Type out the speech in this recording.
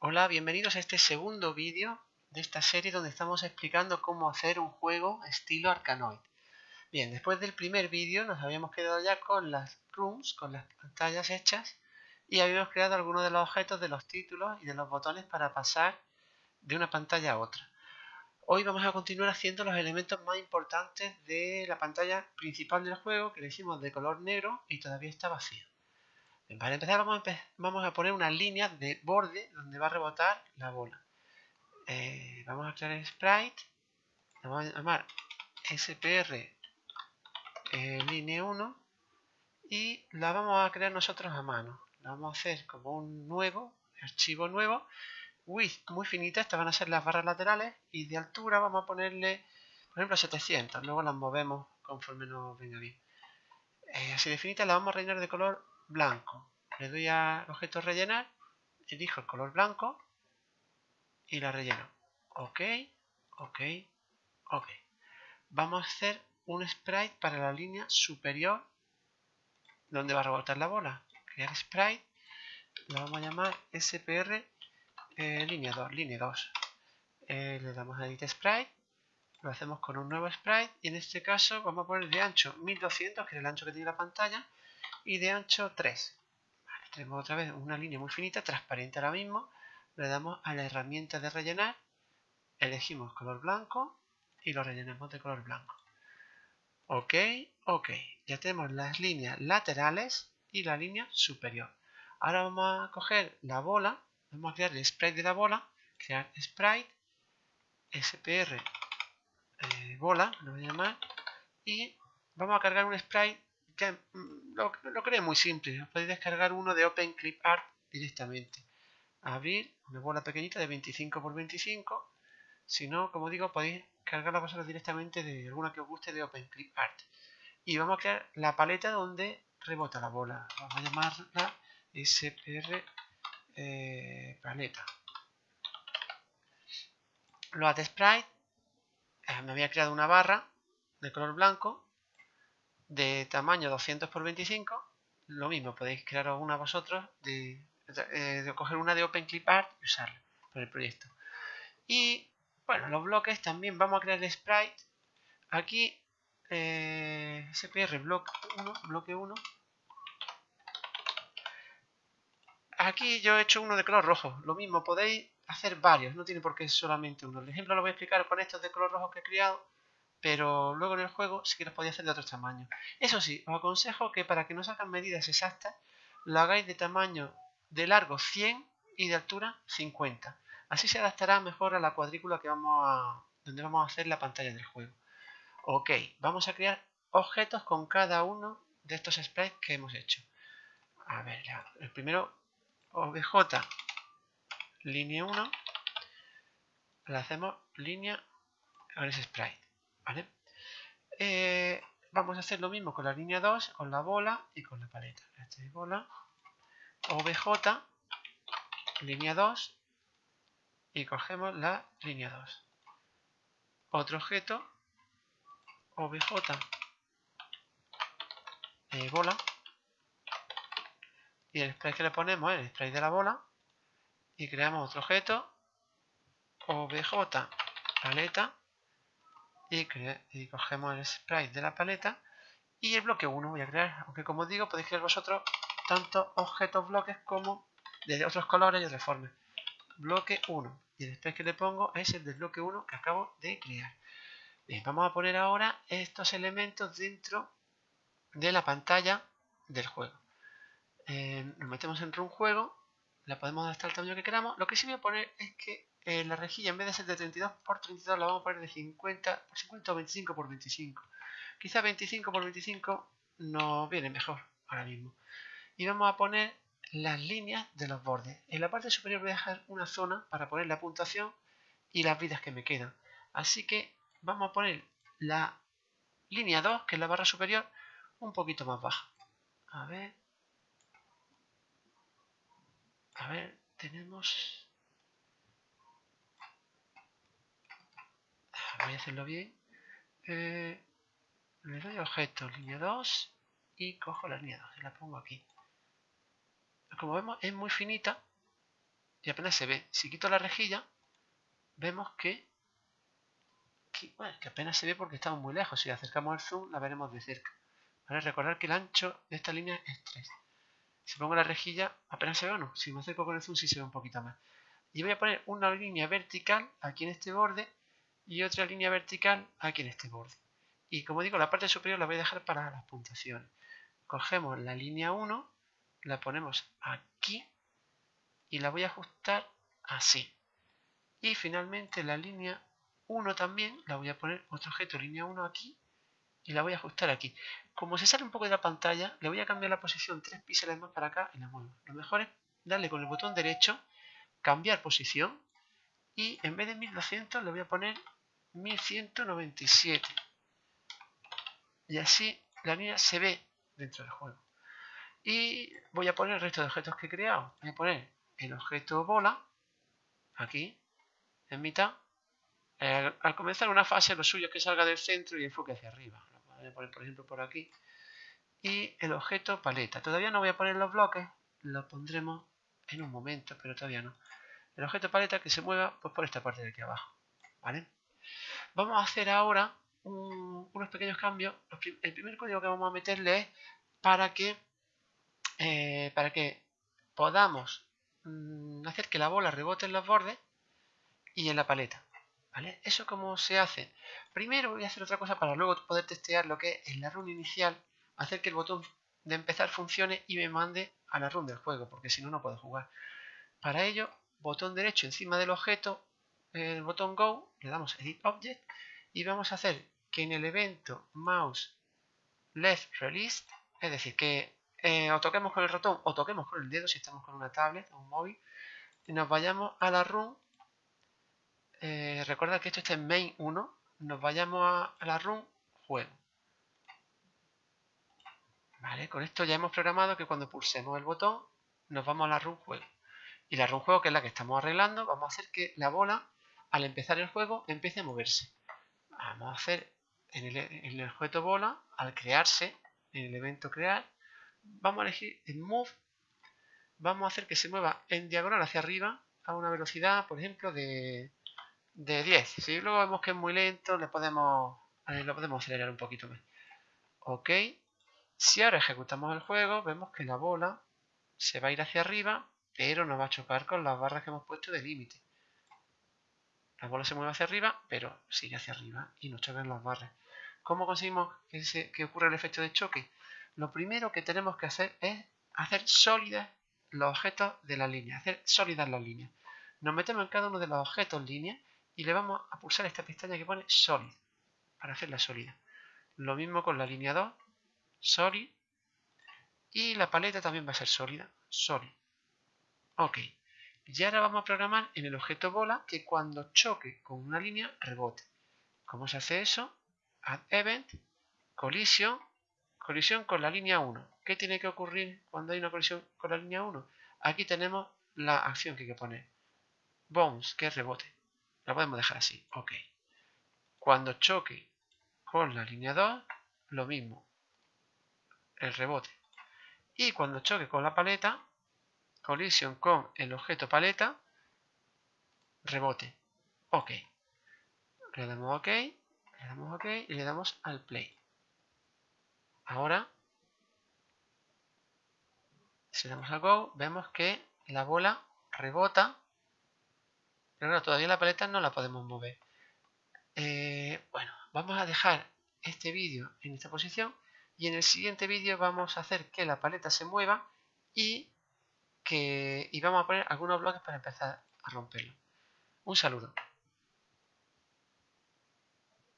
Hola, bienvenidos a este segundo vídeo de esta serie donde estamos explicando cómo hacer un juego estilo Arkanoid. Bien, después del primer vídeo nos habíamos quedado ya con las rooms, con las pantallas hechas y habíamos creado algunos de los objetos de los títulos y de los botones para pasar de una pantalla a otra. Hoy vamos a continuar haciendo los elementos más importantes de la pantalla principal del juego que le hicimos de color negro y todavía está vacío. Para empezar vamos a, poner una línea de borde donde va a rebotar la bola. Eh, vamos a crear el sprite. Le vamos a llamar SPR eh, línea 1 y la vamos a crear nosotros a mano. La vamos a hacer como un nuevo, archivo nuevo. Width muy finita, estas van a ser las barras laterales y de altura vamos a ponerle, por ejemplo, 700. Luego las movemos conforme nos venga bien. Eh, así de finita la vamos a rellenar de color blanco. Le doy a objeto rellenar, elijo el color blanco y la relleno. Ok, ok, ok. Vamos a hacer un sprite para la línea superior donde va a rebotar la bola. Crear sprite, lo vamos a llamar SPR eh, línea 2, línea 2. Eh, le damos a edit sprite, lo hacemos con un nuevo sprite y en este caso vamos a poner de ancho 1200, que es el ancho que tiene la pantalla, y de ancho 3. tenemos otra vez una línea muy finita, transparente ahora mismo. Le damos a la herramienta de rellenar, elegimos color blanco y lo rellenamos de color blanco. Ok, ok. Ya tenemos las líneas laterales y la línea superior. Ahora vamos a coger la bola, vamos a crear el sprite de la bola, crear sprite, spr eh, bola, lo voy a llamar, y vamos a cargar un sprite Mm, lo, lo muy simple. Podéis descargar uno de OpenClipArt directamente. Abrir una bola pequeñita de 25 por 25. Si no, como digo, podéis cargarla vosotros directamente de alguna que os guste de OpenClipArt. Y vamos a crear la paleta donde rebota la bola. Vamos a llamarla SPR eh, paleta. Lo de sprite. Eh, me había creado una barra de color blanco de tamaño 200 por 25 lo mismo, podéis crear una vosotros de, eh, de coger una de OpenClipArt y usarla para el proyecto. Y bueno, los bloques también vamos a crear el sprite. Aquí eh, SPR block 1, bloque 1 aquí yo he hecho uno de color rojo lo mismo, podéis hacer varios, no tiene por qué solamente uno. El ejemplo lo voy a explicar con estos de color rojo que he creado pero luego en el juego sí que los podéis hacer de otros tamaños. Eso sí, os aconsejo que para que no salgan medidas exactas, lo hagáis de tamaño de largo 100 y de altura 50. Así se adaptará mejor a la cuadrícula que vamos a, donde vamos a hacer la pantalla del juego. Ok, vamos a crear objetos con cada uno de estos sprites que hemos hecho. A ver, el primero, obj, línea 1, le hacemos línea con ese sprite. Eh, vamos a hacer lo mismo con la línea 2, con la bola y con la paleta. Es bola, OBJ, línea 2 y cogemos la línea 2. Otro objeto, OBJ, bola y el spray que le ponemos es el spray de la bola y creamos otro objeto, OBJ, paleta y, cogemos el sprite de la paleta y el bloque 1 voy a crear, aunque como digo podéis crear vosotros tanto objetos bloques como de otros colores y otras formas. Bloque 1 y el que le pongo es el del bloque 1 que acabo de crear. Vamos a poner ahora estos elementos dentro de la pantalla del juego. Eh, nos metemos en un juego, la podemos adaptar al tamaño que queramos. Lo que sí voy a poner es que eh, la rejilla en vez de ser de 32 por 32 la vamos a poner de 50 por 50 o 25 por 25. Quizá 25 por 25 nos viene mejor ahora mismo. Y vamos a poner las líneas de los bordes. En la parte superior voy a dejar una zona para poner la puntuación y las vidas que me quedan. Así que vamos a poner la línea 2, que es la barra superior, un poquito más baja. A ver. A ver, tenemos voy a hacerlo bien. Eh, le doy objeto, línea 2 y cojo la línea 2 y la pongo aquí. Como vemos es muy finita, y apenas se ve. Si quito la rejilla, vemos que, que, que apenas se ve porque estamos muy lejos. Si acercamos el zoom, la veremos de cerca. ¿Vale? Recordar que el ancho de esta línea es 3. Si pongo la rejilla, apenas se ve o no. Si me acerco con el zoom, sí se ve un poquito más. Y voy a poner una línea vertical aquí en este borde y otra línea vertical aquí en este borde. Y como digo, la parte superior la voy a dejar para las puntuaciones. Cogemos la línea 1, la ponemos aquí y la voy a ajustar así. Y finalmente la línea 1 también la voy a poner otro objeto línea 1 aquí y la voy a ajustar aquí. Como se sale un poco de la pantalla, le voy a cambiar la posición 3 píxeles más para acá y la muevo. Lo mejor es darle con el botón derecho, cambiar posición y en vez de 1200 le voy a poner 1197. Y así la línea se ve dentro del juego. Y voy a poner el resto de objetos que he creado. Voy a poner el objeto bola, aquí, en mitad. Eh, al comenzar una fase, lo suyo es que salga del centro y enfoque hacia arriba. Lo voy a poner, por ejemplo, por aquí. Y el objeto paleta. Todavía no voy a poner los bloques, lo pondremos en un momento, pero todavía no. El objeto paleta que se mueva pues, por esta parte de aquí abajo. ¿Vale? Vamos a hacer ahora unos pequeños cambios. El primer código que vamos a meterle es para que, eh, para que podamos mm, hacer que la bola rebote en los bordes y en la paleta. ¿Vale? ¿Eso cómo se hace? Primero voy a hacer otra cosa para luego poder testear lo que es en la run inicial, hacer que el botón de empezar funcione y me mande a la run del juego, porque si no, no puedo jugar. Para ello, botón derecho encima del objeto, el botón Go, le damos Edit Object y vamos a hacer que en el evento mouse left release, es decir, que eh, o toquemos con el ratón o toquemos con el dedo si estamos con una tablet o un móvil, y nos vayamos a la run. Eh, recuerda que esto está en main 1, nos vayamos a, la run juego. Vale, con esto ya hemos programado que cuando pulsemos el botón nos vamos a la run juego. Y la run juego, que es la que estamos arreglando, vamos a hacer que la bola, al empezar el juego, empiece a moverse. Vamos a hacer en el, objeto bola, al crearse, en el evento crear, vamos a elegir en Move, vamos a hacer que se mueva en diagonal hacia arriba a una velocidad, por ejemplo, de, de 10. Si luego vemos que es muy lento, le podemos, lo podemos acelerar un poquito más. Ok. Si ahora ejecutamos el juego, vemos que la bola se va a ir hacia arriba, pero no va a chocar con las barras que hemos puesto de límite. La bola se mueve hacia arriba, pero sigue hacia arriba y no choca en las barras. ¿Cómo conseguimos que, que ocurra el efecto de choque? Lo primero que tenemos que hacer es hacer sólidas los objetos de la línea, hacer sólidas las líneas. Nos metemos en cada uno de los objetos línea y le vamos a pulsar esta pestaña que pone Solid para hacerla sólida. Lo mismo con la línea 2, Solid. Y la paleta también va a ser sólida, Solid. Ok. Y ahora vamos a programar en el objeto bola que cuando choque con una línea rebote. ¿Cómo se hace eso? Add event, colisión, colisión con la línea 1. ¿Qué tiene que ocurrir cuando hay una colisión con la línea 1? Aquí tenemos la acción que hay que poner. Bounce, que es rebote. La podemos dejar así. Ok. Cuando choque con la línea 2, lo mismo. El rebote. Y cuando choque con la paleta, colisión con el objeto paleta, rebote. Ok. Le damos OK, le damos OK y le damos al play. Ahora, si le damos a Go, vemos que la bola rebota, pero todavía la paleta no la podemos mover. Eh, bueno, vamos a dejar este vídeo en esta posición y en el siguiente vídeo vamos a hacer que la paleta se mueva y y vamos a poner algunos bloques para empezar a romperlo. Un saludo.